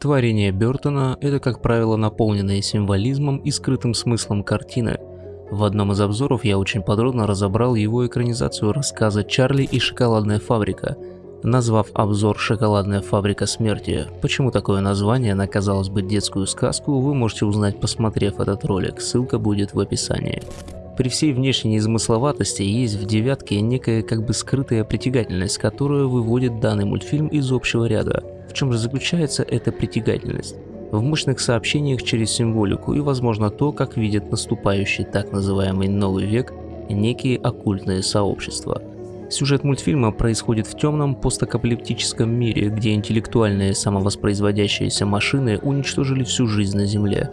Творение Бертона – это, как правило, наполненные символизмом и скрытым смыслом картины. В одном из обзоров я очень подробно разобрал его экранизацию рассказа «Чарли и шоколадная фабрика», назвав обзор «Шоколадная фабрика смерти». Почему такое название на, казалось бы, детскую сказку, вы можете узнать, посмотрев этот ролик, ссылка будет в описании. При всей внешней незамысловатости есть в «девятке» некая как бы скрытая притягательность, которая выводит данный мультфильм из общего ряда – в чем же заключается эта притягательность? В мощных сообщениях через символику и, возможно, то, как видят наступающий так называемый новый век некие оккультные сообщества. Сюжет мультфильма происходит в темном постакапалиптическом мире, где интеллектуальные самовоспроизводящиеся машины уничтожили всю жизнь на Земле.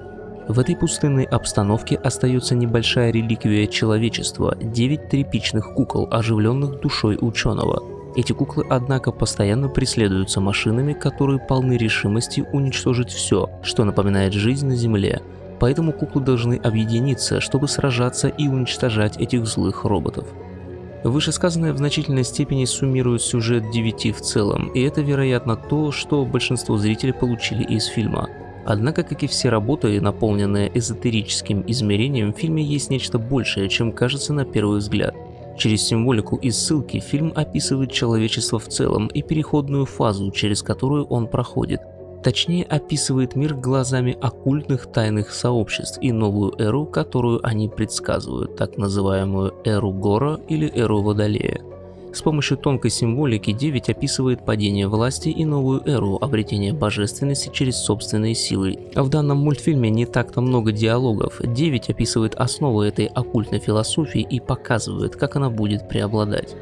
В этой пустынной обстановке остается небольшая реликвия человечества – 9 тряпичных кукол, оживленных душой ученого – эти куклы, однако, постоянно преследуются машинами, которые полны решимости уничтожить все, что напоминает жизнь на Земле. Поэтому куклы должны объединиться, чтобы сражаться и уничтожать этих злых роботов. Вышесказанное в значительной степени суммирует сюжет 9 в целом, и это, вероятно, то, что большинство зрителей получили из фильма. Однако, как и все работы, наполненные эзотерическим измерением, в фильме есть нечто большее, чем кажется на первый взгляд. Через символику и ссылки фильм описывает человечество в целом и переходную фазу, через которую он проходит. Точнее описывает мир глазами оккультных тайных сообществ и новую эру, которую они предсказывают, так называемую эру Гора или эру Водолея. С помощью тонкой символики 9 описывает падение власти и новую эру, обретение божественности через собственные силы. В данном мультфильме не так-то много диалогов, 9 описывает основы этой оккультной философии и показывает, как она будет преобладать.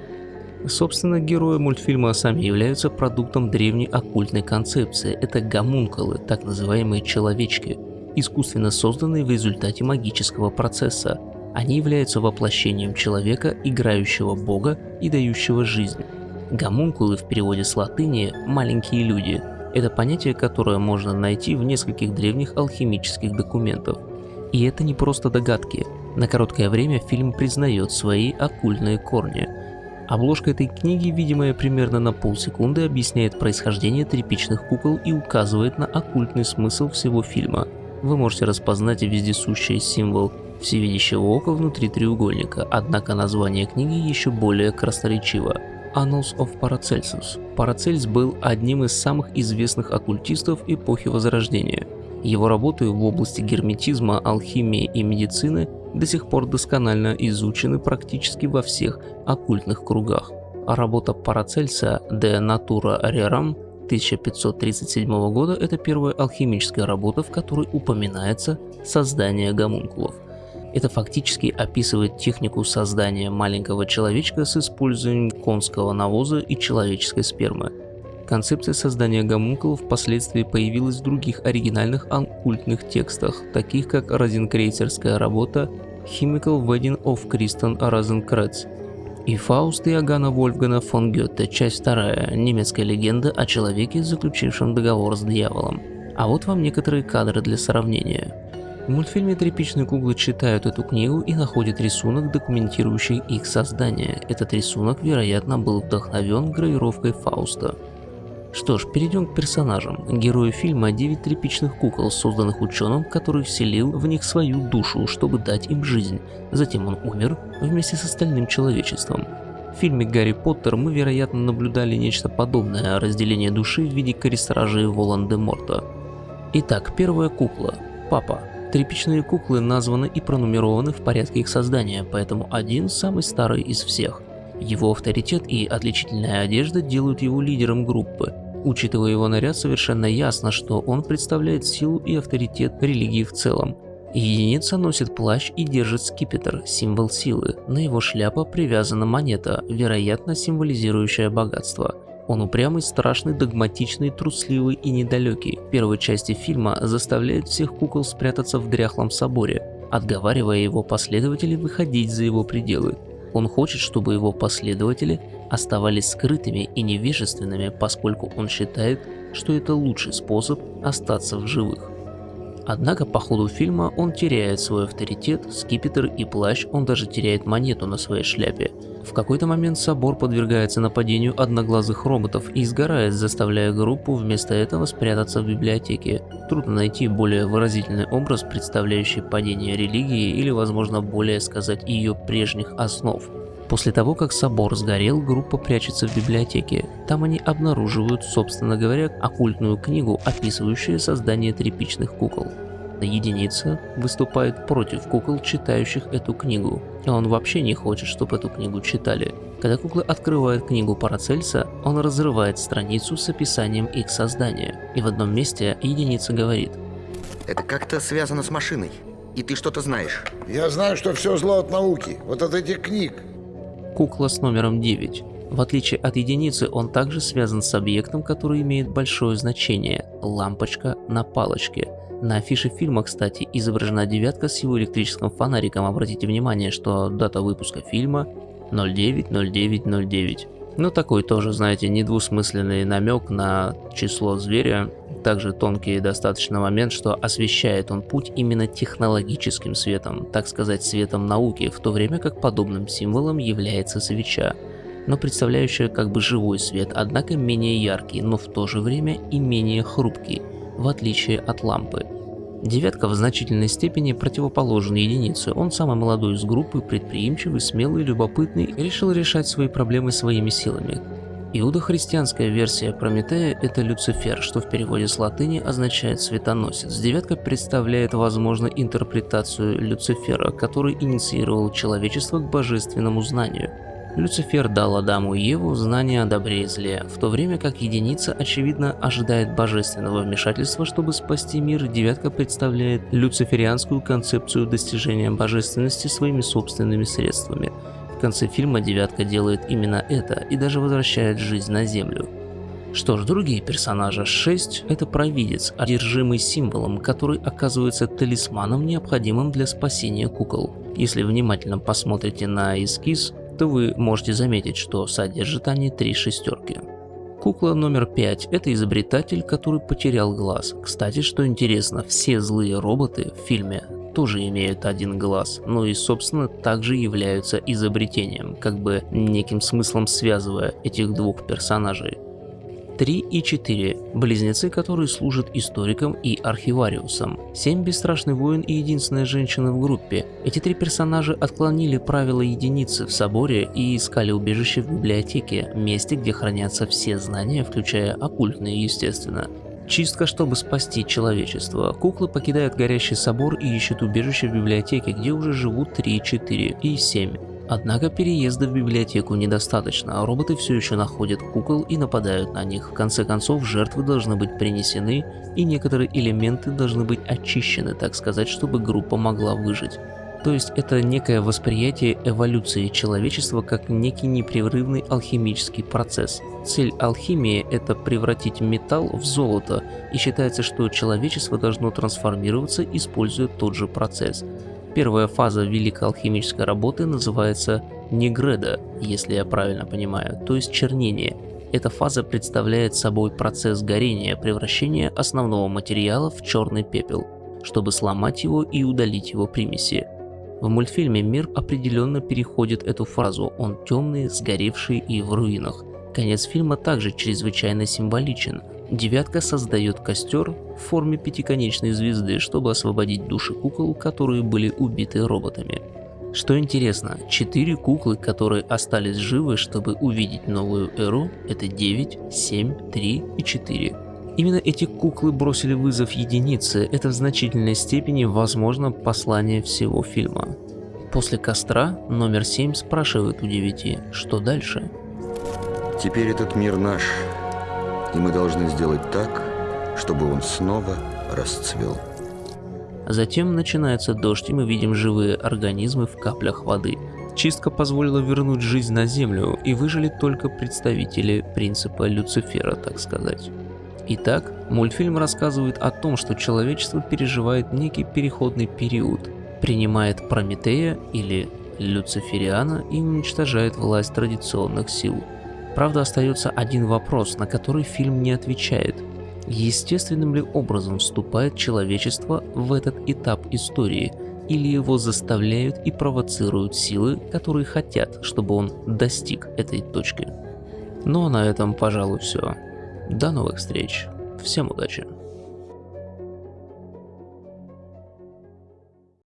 Собственно, герои мультфильма сами являются продуктом древней оккультной концепции. Это гомункулы, так называемые человечки, искусственно созданные в результате магического процесса. Они являются воплощением человека, играющего бога и дающего жизнь. Гомункулы в переводе с латыни «маленькие люди» – это понятие, которое можно найти в нескольких древних алхимических документах. И это не просто догадки. На короткое время фильм признает свои оккультные корни. Обложка этой книги, видимая примерно на полсекунды, объясняет происхождение тряпичных кукол и указывает на оккультный смысл всего фильма. Вы можете распознать вездесущий символ всевидящего ока внутри треугольника, однако название книги еще более красноречиво. Annals of Paracelsus. Парацельс был одним из самых известных оккультистов эпохи Возрождения. Его работы в области герметизма, алхимии и медицины до сих пор досконально изучены практически во всех оккультных кругах. А работа Парацельса De Natura Rerum 1537 года – это первая алхимическая работа, в которой упоминается создание гомункулов. Это фактически описывает технику создания маленького человечка с использованием конского навоза и человеческой спермы. Концепция создания гомункулов впоследствии появилась в других оригинальных оккультных текстах, таких как розенкрейцерская работа Chemical Wedding of Christian Rosenkreuz и Фауст Иоганна Вольфгана фон Гёте, часть вторая, немецкая легенда о человеке, заключившем договор с дьяволом. А вот вам некоторые кадры для сравнения. В мультфильме тряпичные куклы читают эту книгу и находят рисунок, документирующий их создание. Этот рисунок, вероятно, был вдохновен гравировкой Фауста. Что ж, перейдем к персонажам. Герои фильма – 9 тряпичных кукол, созданных ученым, который вселил в них свою душу, чтобы дать им жизнь. Затем он умер вместе с остальным человечеством. В фильме «Гарри Поттер» мы, вероятно, наблюдали нечто подобное – разделение души в виде корестражей Волан-де-Морта. Итак, первая кукла – Папа. Тряпичные куклы названы и пронумерованы в порядке их создания, поэтому один самый старый из всех. Его авторитет и отличительная одежда делают его лидером группы. Учитывая его наряд, совершенно ясно, что он представляет силу и авторитет религии в целом. Единица носит плащ и держит скипетр, символ силы. На его шляпа привязана монета, вероятно символизирующая богатство. Он упрямый, страшный, догматичный, трусливый и недалекий. В первой части фильма заставляет всех кукол спрятаться в дряхлом соборе, отговаривая его последователей выходить за его пределы. Он хочет, чтобы его последователи оставались скрытыми и невежественными, поскольку он считает, что это лучший способ остаться в живых. Однако по ходу фильма он теряет свой авторитет, скипетр и плащ, он даже теряет монету на своей шляпе. В какой-то момент собор подвергается нападению одноглазых роботов и сгорает, заставляя группу вместо этого спрятаться в библиотеке. Трудно найти более выразительный образ, представляющий падение религии или, возможно, более сказать ее прежних основ. После того, как собор сгорел, группа прячется в библиотеке. Там они обнаруживают, собственно говоря, оккультную книгу, описывающую создание тряпичных кукол. Единица выступает против кукол, читающих эту книгу. И он вообще не хочет, чтобы эту книгу читали. Когда куклы открывают книгу Парацельса, он разрывает страницу с описанием их создания. И в одном месте единица говорит. Это как-то связано с машиной. И ты что-то знаешь. Я знаю, что все зло от науки. Вот от этих книг кукла с номером 9. В отличие от единицы, он также связан с объектом, который имеет большое значение – лампочка на палочке. На афише фильма, кстати, изображена девятка с его электрическим фонариком. Обратите внимание, что дата выпуска фильма 090909. Ну такой тоже, знаете, недвусмысленный намек на число зверя, также тонкий достаточно момент, что освещает он путь именно технологическим светом, так сказать, светом науки, в то время как подобным символом является свеча, но представляющая как бы живой свет, однако менее яркий, но в то же время и менее хрупкий, в отличие от лампы. Девятка в значительной степени противоположен единице. Он самый молодой из группы, предприимчивый, смелый, любопытный, решил решать свои проблемы своими силами. Иудохристианская версия Прометея – это Люцифер, что в переводе с латыни означает «светоносец». Девятка представляет, возможно, интерпретацию Люцифера, который инициировал человечество к божественному знанию. Люцифер дал Адаму и Еву знание о добре и зле, в то время как единица, очевидно, ожидает божественного вмешательства, чтобы спасти мир, девятка представляет люциферианскую концепцию достижения божественности своими собственными средствами – конце фильма девятка делает именно это и даже возвращает жизнь на Землю. Что ж, другие персонажи 6 – это провидец, одержимый символом, который оказывается талисманом, необходимым для спасения кукол. Если внимательно посмотрите на эскиз, то вы можете заметить, что содержат они три шестерки. Кукла номер 5 – это изобретатель, который потерял глаз. Кстати, что интересно, все злые роботы в фильме тоже имеют один глаз, но и собственно также являются изобретением, как бы неким смыслом связывая этих двух персонажей. 3 и 4 – близнецы, которые служат историком и архивариусом. 7 – бесстрашный воин и единственная женщина в группе. Эти три персонажа отклонили правила единицы в соборе и искали убежище в библиотеке, месте, где хранятся все знания, включая оккультные, естественно. Чистка, чтобы спасти человечество. Куклы покидают горящий собор и ищут убежище в библиотеке, где уже живут 3, 4 и 7. Однако переезда в библиотеку недостаточно, а роботы все еще находят кукол и нападают на них. В конце концов, жертвы должны быть принесены, и некоторые элементы должны быть очищены, так сказать, чтобы группа могла выжить. То есть это некое восприятие эволюции человечества как некий непрерывный алхимический процесс. Цель алхимии – это превратить металл в золото, и считается, что человечество должно трансформироваться, используя тот же процесс. Первая фаза великой алхимической работы называется негреда, если я правильно понимаю, то есть чернение. Эта фаза представляет собой процесс горения, превращения основного материала в черный пепел, чтобы сломать его и удалить его примеси. В мультфильме мир определенно переходит эту фразу, он темный, сгоревший и в руинах. Конец фильма также чрезвычайно символичен. Девятка создает костер в форме пятиконечной звезды, чтобы освободить души кукол, которые были убиты роботами. Что интересно, четыре куклы, которые остались живы, чтобы увидеть новую эру, это 9, 7, 3 и 4. Именно эти куклы бросили вызов единице, это в значительной степени возможно послание всего фильма. После костра номер 7 спрашивает у девяти, что дальше? Теперь этот мир наш, и мы должны сделать так, чтобы он снова расцвел. Затем начинается дождь, и мы видим живые организмы в каплях воды. Чистка позволила вернуть жизнь на Землю, и выжили только представители принципа Люцифера, так сказать. Итак, мультфильм рассказывает о том, что человечество переживает некий переходный период, принимает Прометея или Люцифериана и уничтожает власть традиционных сил. Правда, остается один вопрос, на который фильм не отвечает. Естественным ли образом вступает человечество в этот этап истории? или его заставляют и провоцируют силы, которые хотят, чтобы он достиг этой точки. Ну а на этом, пожалуй, все. До новых встреч. Всем удачи.